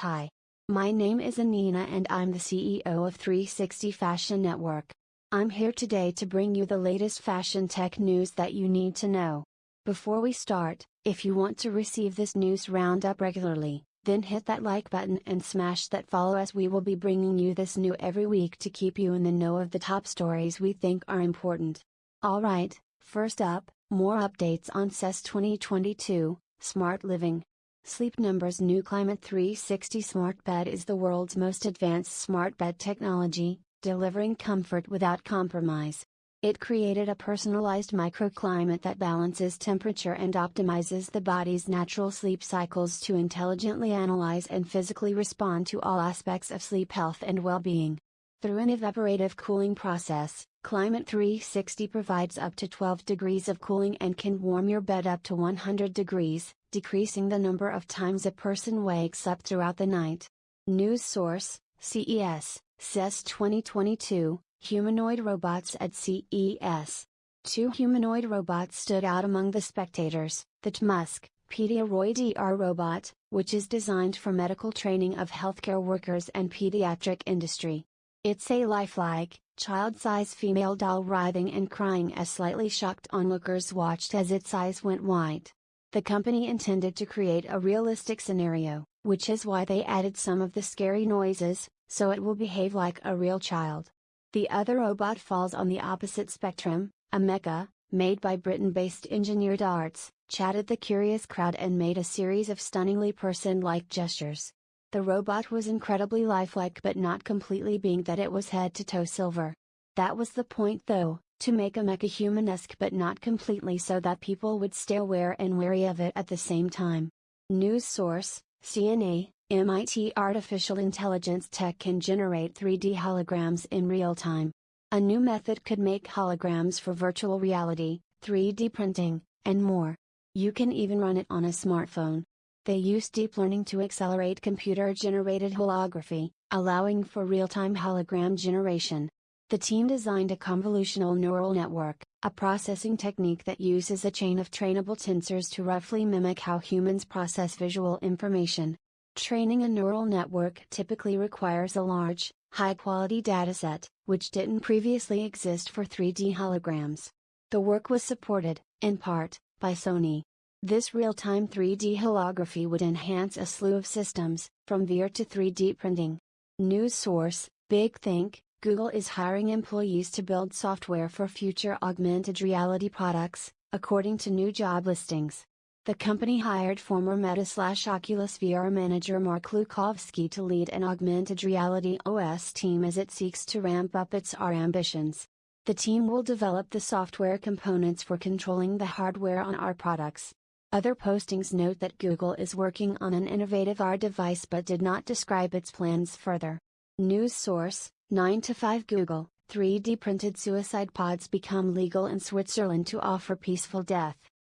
Hi. My name is Anina and I'm the CEO of 360 Fashion Network. I'm here today to bring you the latest fashion tech news that you need to know. Before we start, if you want to receive this news roundup regularly, then hit that like button and smash that follow as we will be bringing you this new every week to keep you in the know of the top stories we think are important. Alright, first up, more updates on CES 2022 Smart Living. Sleep Number's new Climate 360 smart bed is the world's most advanced smart bed technology, delivering comfort without compromise. It created a personalized microclimate that balances temperature and optimizes the body's natural sleep cycles to intelligently analyze and physically respond to all aspects of sleep health and well being. Through an evaporative cooling process, Climate 360 provides up to 12 degrees of cooling and can warm your bed up to 100 degrees, decreasing the number of times a person wakes up throughout the night. News source CES, CES 2022, Humanoid Robots at CES. Two humanoid robots stood out among the spectators the TMUSK, Pediaroid ER robot, which is designed for medical training of healthcare workers and pediatric industry. It's a lifelike, child-size female doll writhing and crying as slightly shocked onlookers watched as its eyes went white. The company intended to create a realistic scenario, which is why they added some of the scary noises, so it will behave like a real child. The other robot falls on the opposite spectrum, Ameca, made by Britain-based Engineered Arts, chatted the curious crowd and made a series of stunningly person-like gestures. The robot was incredibly lifelike but not completely being that it was head to toe silver. That was the point though, to make Ameca humanesque but not completely so that people would stay aware and wary of it at the same time. News source, CNA, MIT Artificial Intelligence Tech can generate 3D holograms in real time. A new method could make holograms for virtual reality, 3D printing, and more. You can even run it on a smartphone. They use deep learning to accelerate computer generated holography, allowing for real time hologram generation. The team designed a convolutional neural network, a processing technique that uses a chain of trainable tensors to roughly mimic how humans process visual information. Training a neural network typically requires a large, high quality dataset, which didn't previously exist for 3D holograms. The work was supported, in part, by Sony. This real time 3D holography would enhance a slew of systems, from VR to 3D printing. News source Big Think Google is hiring employees to build software for future augmented reality products, according to new job listings. The company hired former Meta slash Oculus VR manager Mark Lucovsky to lead an augmented reality OS team as it seeks to ramp up its AR ambitions. The team will develop the software components for controlling the hardware on our products. Other postings note that Google is working on an innovative AR device but did not describe its plans further. News source 9 to 5 Google, 3D printed suicide pods become legal in Switzerland to offer peaceful death.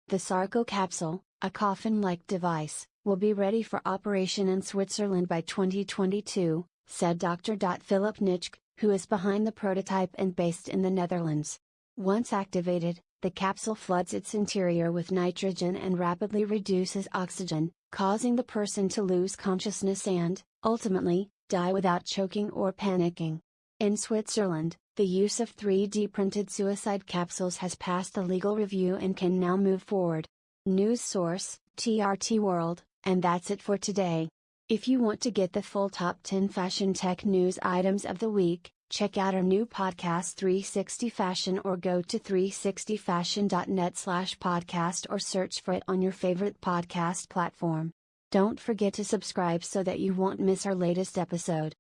The Sarco capsule, a coffin like device, will be ready for operation in Switzerland by 2022, said Dr. Philip Nitschke, who is behind the prototype and based in the Netherlands. Once activated, the capsule floods its interior with nitrogen and rapidly reduces oxygen, causing the person to lose consciousness and, ultimately, die without choking or panicking. In Switzerland, the use of 3D printed suicide capsules has passed the legal review and can now move forward. News source, TRT World, and that's it for today. If you want to get the full top 10 fashion tech news items of the week, check out our new podcast 360 Fashion or go to 360fashion.net slash podcast or search for it on your favorite podcast platform. Don't forget to subscribe so that you won't miss our latest episode.